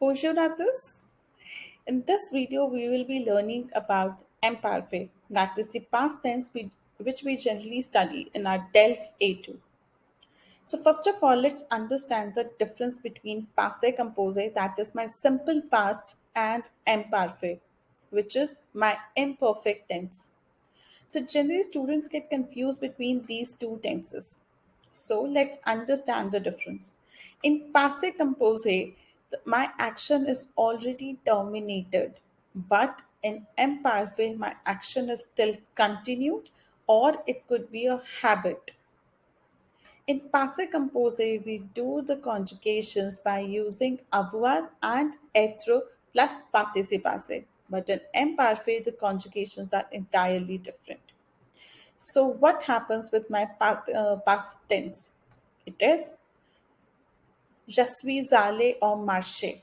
Tous. In this video, we will be learning about imparfait, that is the past tense we, which we generally study in our DELF A2. So first of all, let's understand the difference between passé composé, that is my simple past, and imparfait, which is my imperfect tense. So generally students get confused between these two tenses. So let's understand the difference. In passé composé, my action is already terminated, but in imparfait, my action is still continued or it could be a habit. In passé composé, we do the conjugations by using avoir and être plus participe passé. But in imparfait, the conjugations are entirely different. So what happens with my past, uh, past tense? It is Je suis allé au marché.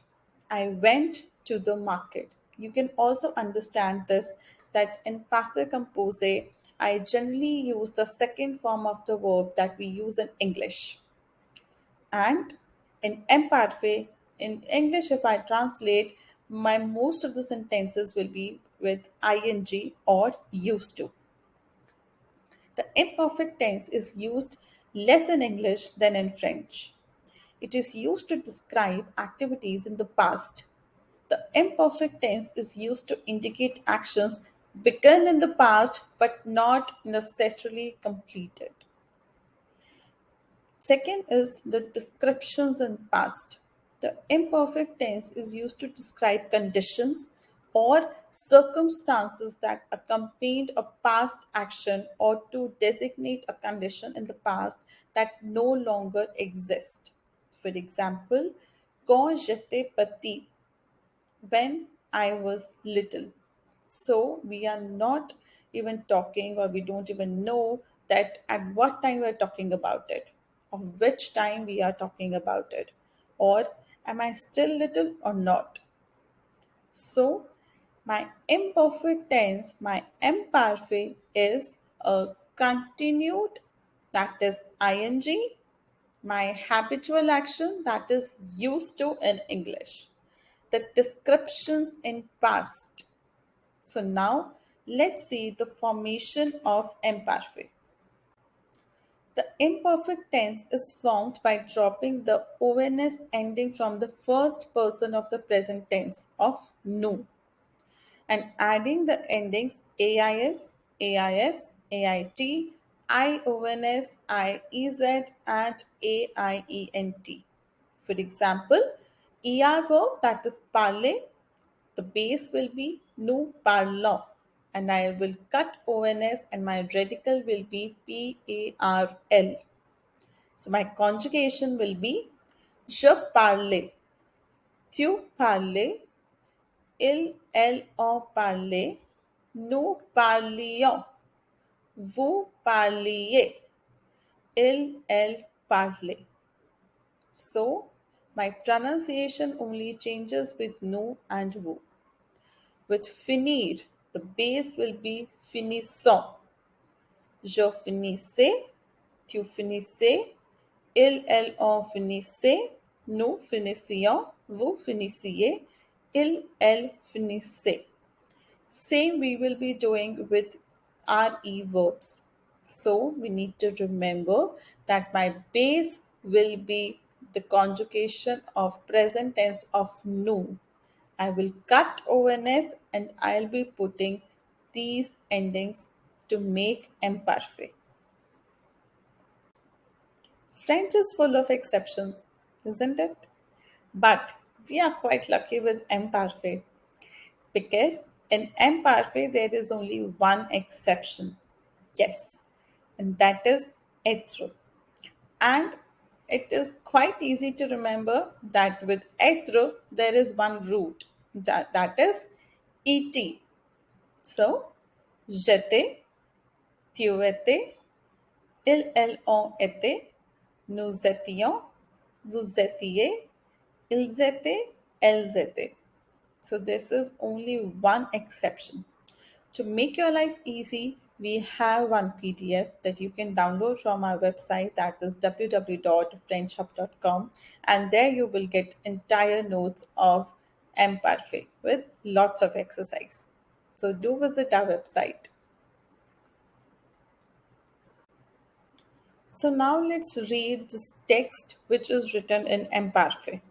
I went to the market. You can also understand this that in passé composé, I generally use the second form of the verb that we use in English. And in imparfait, in English, if I translate, my most of the sentences will be with ing or used to. The imperfect tense is used less in English than in French. It is used to describe activities in the past. The imperfect tense is used to indicate actions begun in the past but not necessarily completed. Second is the descriptions in past. The imperfect tense is used to describe conditions or circumstances that accompanied a past action or to designate a condition in the past that no longer exists. For example, quand j'étais petit, when I was little. So we are not even talking or we don't even know that at what time we're talking about it, of which time we are talking about it, or am I still little or not? So my imperfect tense, my imparfait is a continued that is ing my habitual action that is used to in English, the descriptions in past. So now let's see the formation of imperfect. The imperfect tense is formed by dropping the ONS ending from the first person of the present tense of nous and adding the endings AIS, AIS, AIT, IONS, IEZ, and AIENT. For example, ER verb that is parler, the base will be nous parlons and I will cut ONS and my radical will be PARL. So my conjugation will be je parle, tu parlais, il, elle ont parlé, nous parlions, vous parliez, il, elle parlait. So my pronunciation only changes with nous and vous. With finir, the base will be finissons. Je finissais, tu finissais, il, elle, on finissait, nous finissions, vous finissiez, il, elle finissait. Same we will be doing with RE verbs. So we need to remember that my base will be the conjugation of present tense of nous. I will cut ONS and I'll be putting these endings to make imperfect. French is full of exceptions, isn't it? But we are quite lucky with imperfect because in imperfect there is only one exception. Yes, and that is être. And it is quite easy to remember that with être there is one root that, that is et. So, j'étais, tu étais, ils, elles ont été, nous étions, vous étiez, ils étaient, elles étaient. So this is only one exception. To make your life easy, we have one PDF that you can download from our website that is www.frenchhub.com and there you will get entire notes of Imparfait with lots of exercise. So do visit our website. So now let's read this text which is written in Imparfait.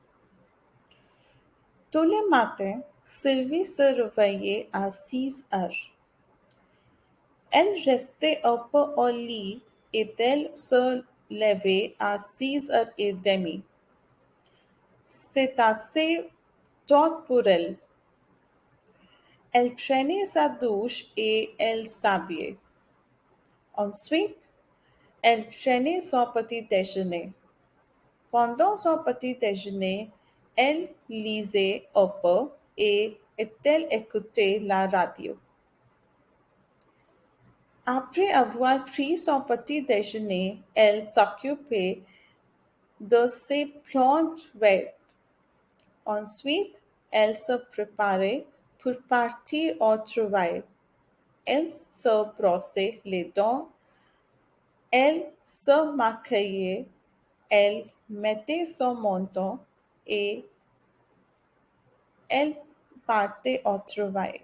Tous les matins, Sylvie se réveillait à 6 heures. Elle restait un peu au lit et elle se levait à 6 heures et demie. C'est assez tôt pour elle. Elle prenait sa douche et elle s'habillait. Ensuite, elle prenait son petit déjeuner. Pendant son petit déjeuner, elle lisait peu et elle écoutait la radio. Après avoir pris son petit déjeuner, elle s'occupait de ses plantes vertes. Ensuite, elle se préparait pour partir au travail. Elle se brossait les dents, elle se maquillait, elle mettait son menton et elle partait au travail.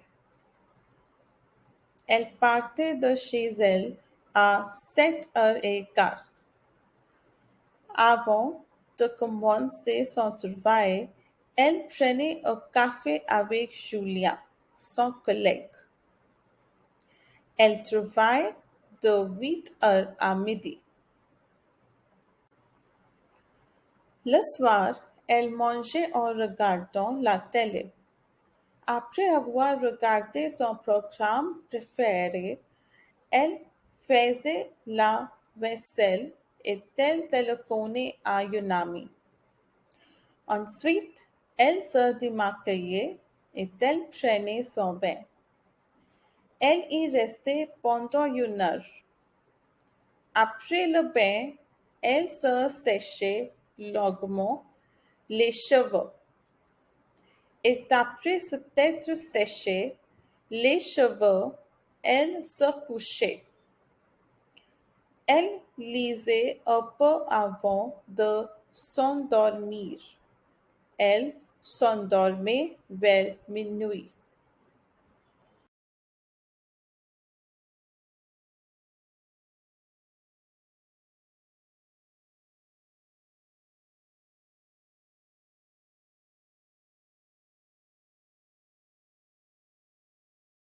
Elle partait de chez elle à sept heures et quart. Avant de commencer son travail, elle prenait un café avec Julia, son collègue. Elle travaille de 8 heures à midi. Le soir, elle mangeait en regardant la télé. Après avoir regardé son programme préféré, elle faisait la vaisselle et elle téléphonait à une amie. Ensuite, elle se démaquillait et elle prenait son bain. Elle y restait pendant une heure. Après le bain, elle se séchait longuement les cheveux. Et après s'être séché les cheveux, elle se couchait. Elle lisait un peu avant de s'endormir. Elle s'endormait vers minuit.